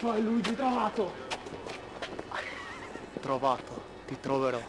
Vai Luigi, trovato! Trovato, ti troverò.